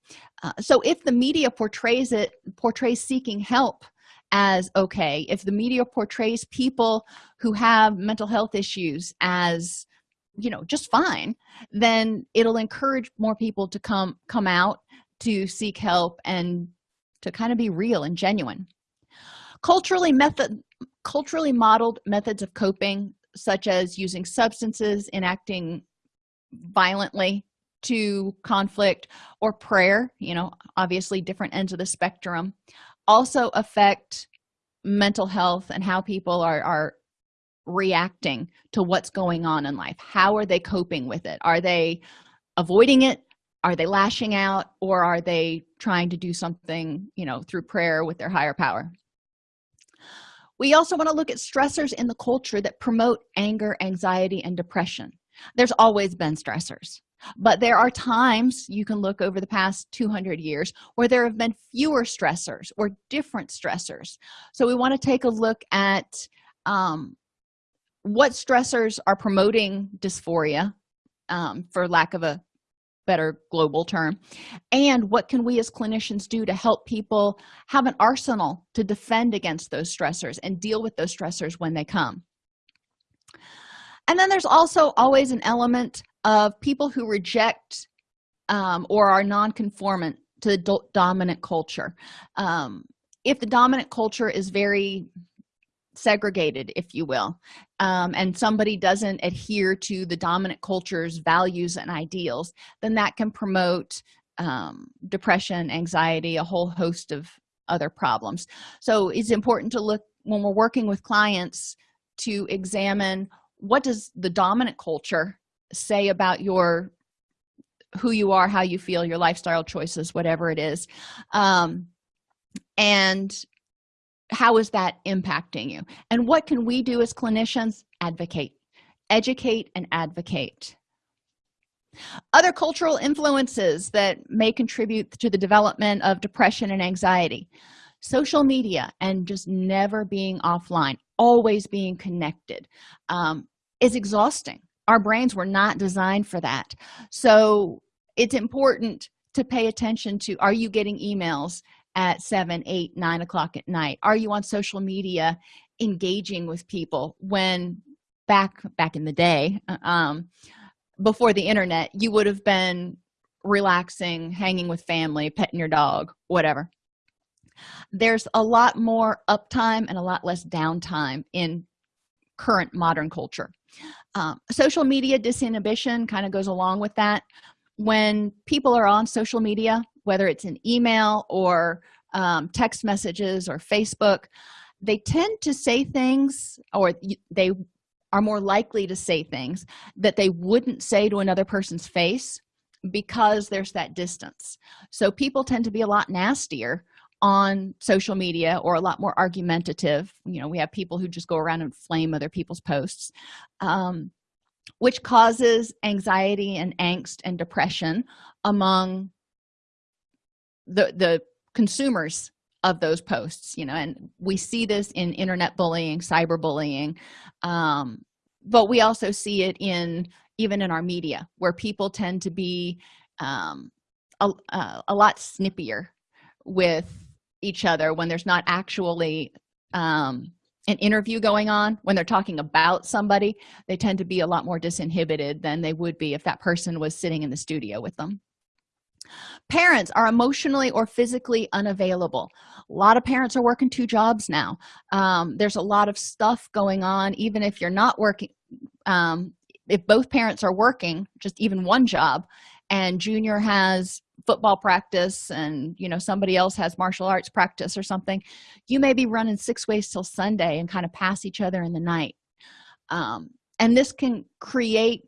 Uh, so if the media portrays it portrays seeking help as okay if the media portrays people who have mental health issues as you know just fine then it'll encourage more people to come come out to seek help and to kind of be real and genuine. Culturally method culturally modeled methods of coping such as using substances enacting violently to conflict or prayer you know obviously different ends of the spectrum also affect mental health and how people are are reacting to what's going on in life. How are they coping with it? Are they avoiding it? Are they lashing out? Or are they trying to do something you know through prayer with their higher power? We also want to look at stressors in the culture that promote anger anxiety and depression. There's always been stressors but there are times you can look over the past 200 years where there have been fewer stressors or different stressors. So we want to take a look at um, what stressors are promoting dysphoria um, for lack of a better global term and what can we as clinicians do to help people have an arsenal to defend against those stressors and deal with those stressors when they come. And then there's also always an element of people who reject um, or are non-conformant to the do dominant culture. Um, if the dominant culture is very segregated if you will um, and somebody doesn't adhere to the dominant culture's values and ideals then that can promote um, depression anxiety a whole host of other problems. So it's important to look when we're working with clients to examine what does the dominant culture say about your who you are how you feel your lifestyle choices whatever it is um, and how is that impacting you? And what can we do as clinicians? Advocate. Educate and advocate. Other cultural influences that may contribute to the development of depression and anxiety. Social media and just never being offline always being connected um, is exhausting our brains were not designed for that. So it's important to pay attention to are you getting emails at seven eight nine o'clock at night? Are you on social media engaging with people? When back back in the day uh, um before the internet you would have been relaxing hanging with family petting your dog whatever. There's a lot more uptime and a lot less downtime in current modern culture um, social media disinhibition kind of goes along with that. When people are on social media whether it's an email or um, text messages or facebook they tend to say things or they are more likely to say things that they wouldn't say to another person's face because there's that distance. So people tend to be a lot nastier on social media or a lot more argumentative. You know we have people who just go around and flame other people's posts um, which causes anxiety and angst and depression among the the consumers of those posts you know and we see this in internet bullying cyberbullying um, but we also see it in even in our media where people tend to be um, a, uh, a lot snippier with each other when there's not actually um, an interview going on when they're talking about somebody they tend to be a lot more disinhibited than they would be if that person was sitting in the studio with them. Parents are emotionally or physically unavailable. A lot of parents are working two jobs now. Um, there's a lot of stuff going on even if you're not working um, if both parents are working just even one job and junior has football practice and you know somebody else has martial arts practice or something you may be running six ways till sunday and kind of pass each other in the night. Um, and this can create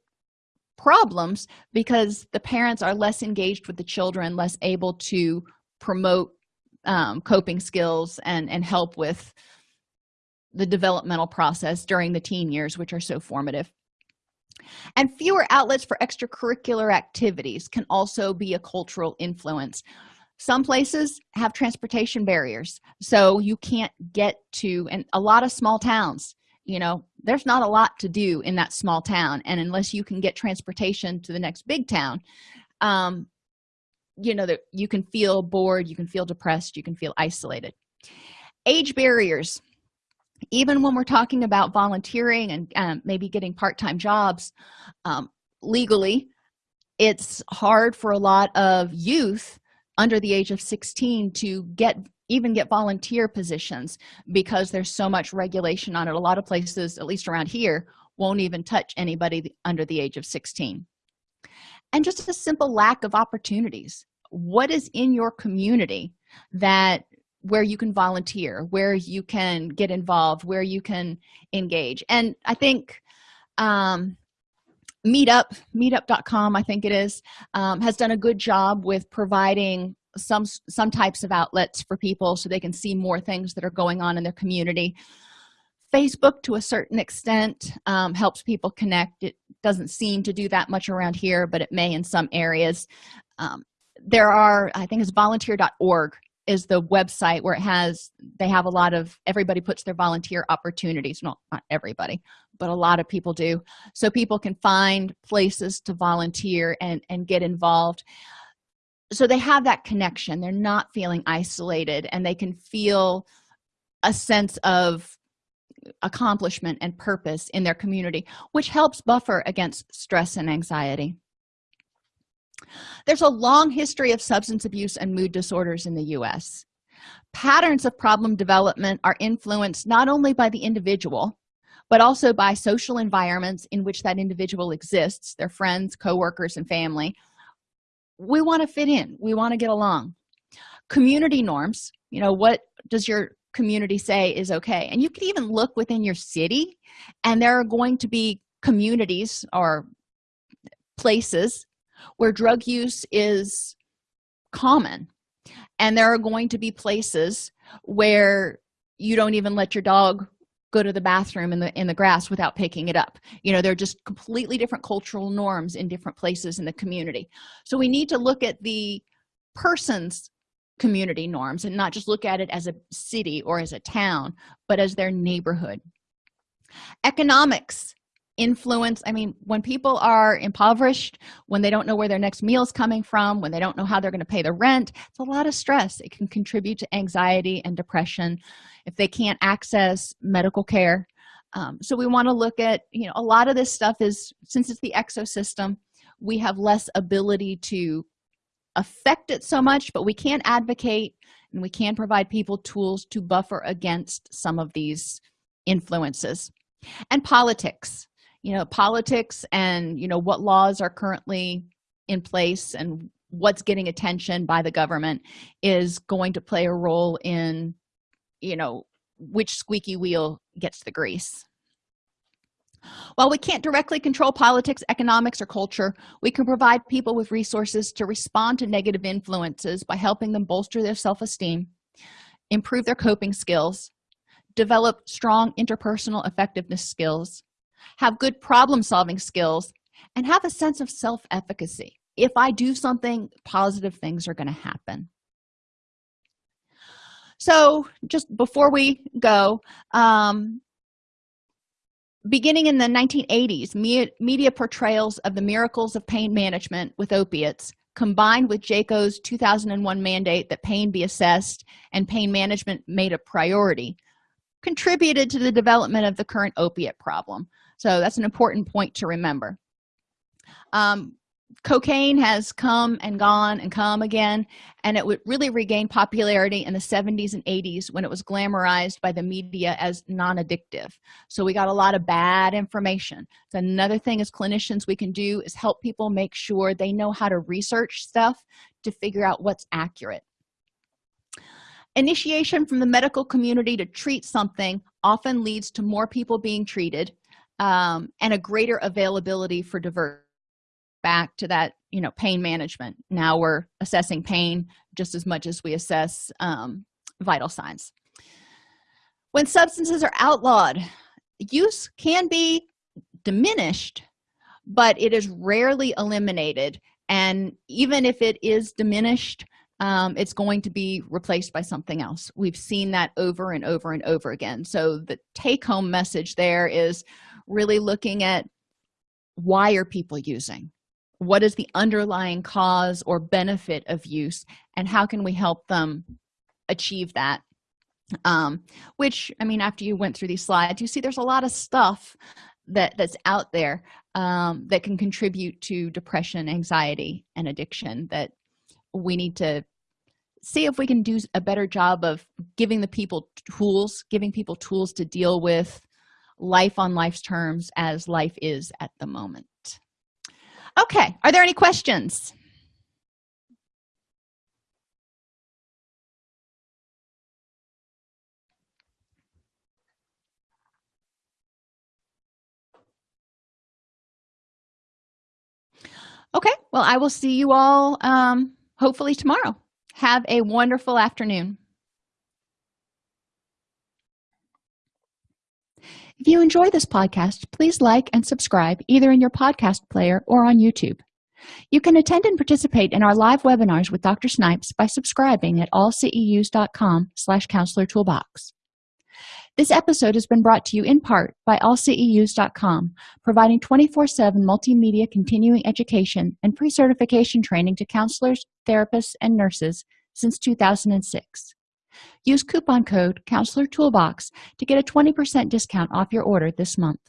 problems because the parents are less engaged with the children less able to promote um, coping skills and and help with the developmental process during the teen years which are so formative and fewer outlets for extracurricular activities can also be a cultural influence. Some places have transportation barriers so you can't get to and a lot of small towns you know there's not a lot to do in that small town and unless you can get transportation to the next big town um you know that you can feel bored you can feel depressed you can feel isolated. Age barriers even when we're talking about volunteering and um, maybe getting part-time jobs um, legally it's hard for a lot of youth under the age of 16 to get even get volunteer positions because there's so much regulation on it. A lot of places at least around here won't even touch anybody under the age of 16 and just a simple lack of opportunities. What is in your community that where you can volunteer where you can get involved where you can engage. And i think um meetup meetup.com i think it is um, has done a good job with providing some some types of outlets for people so they can see more things that are going on in their community. Facebook to a certain extent um, helps people connect. It doesn't seem to do that much around here but it may in some areas. Um, there are i think it's volunteer.org is the website where it has they have a lot of everybody puts their volunteer opportunities not not everybody but a lot of people do. So people can find places to volunteer and and get involved. So they have that connection. They're not feeling isolated and they can feel a sense of accomplishment and purpose in their community which helps buffer against stress and anxiety there's a long history of substance abuse and mood disorders in the u.s patterns of problem development are influenced not only by the individual but also by social environments in which that individual exists their friends co-workers and family. We want to fit in. We want to get along. Community norms you know what does your community say is okay? And you can even look within your city and there are going to be communities or places where drug use is common. And there are going to be places where you don't even let your dog go to the bathroom in the in the grass without picking it up. You know they're just completely different cultural norms in different places in the community. So we need to look at the person's community norms and not just look at it as a city or as a town but as their neighborhood. Economics influence i mean when people are impoverished when they don't know where their next meal is coming from when they don't know how they're going to pay the rent it's a lot of stress. It can contribute to anxiety and depression if they can't access medical care. Um, so we want to look at you know a lot of this stuff is since it's the exosystem we have less ability to affect it so much but we can advocate and we can provide people tools to buffer against some of these influences. And politics you know politics and you know what laws are currently in place and what's getting attention by the government is going to play a role in you know which squeaky wheel gets the grease. While we can't directly control politics economics or culture we can provide people with resources to respond to negative influences by helping them bolster their self-esteem improve their coping skills develop strong interpersonal effectiveness skills have good problem-solving skills and have a sense of self-efficacy. If i do something positive things are going to happen. So just before we go um, beginning in the 1980s media portrayals of the miracles of pain management with opiates combined with JCAHO's 2001 mandate that pain be assessed and pain management made a priority contributed to the development of the current opiate problem so that's an important point to remember. Um, cocaine has come and gone and come again and it would really regain popularity in the 70s and 80s when it was glamorized by the media as non-addictive. So we got a lot of bad information. So another thing as clinicians we can do is help people make sure they know how to research stuff to figure out what's accurate. Initiation from the medical community to treat something often leads to more people being treated um, and a greater availability for divert back to that you know pain management. Now we're assessing pain just as much as we assess um, vital signs. When substances are outlawed use can be diminished but it is rarely eliminated. And even if it is diminished um, it's going to be replaced by something else. We've seen that over and over and over again. So the take-home message there is really looking at why are people using? What is the underlying cause or benefit of use and how can we help them achieve that? Um, which i mean after you went through these slides you see there's a lot of stuff that that's out there um, that can contribute to depression anxiety and addiction that we need to see if we can do a better job of giving the people tools giving people tools to deal with life on life's terms as life is at the moment. Okay are there any questions? Okay well i will see you all um hopefully tomorrow. Have a wonderful afternoon if you enjoy this podcast please like and subscribe either in your podcast player or on youtube. You can attend and participate in our live webinars with dr snipes by subscribing at allceus.com slash counselor toolbox. This episode has been brought to you in part by allceus.com providing 24-7 multimedia continuing education and pre-certification training to counselors therapists and nurses since 2006 use coupon code counselor toolbox to get a 20 percent discount off your order this month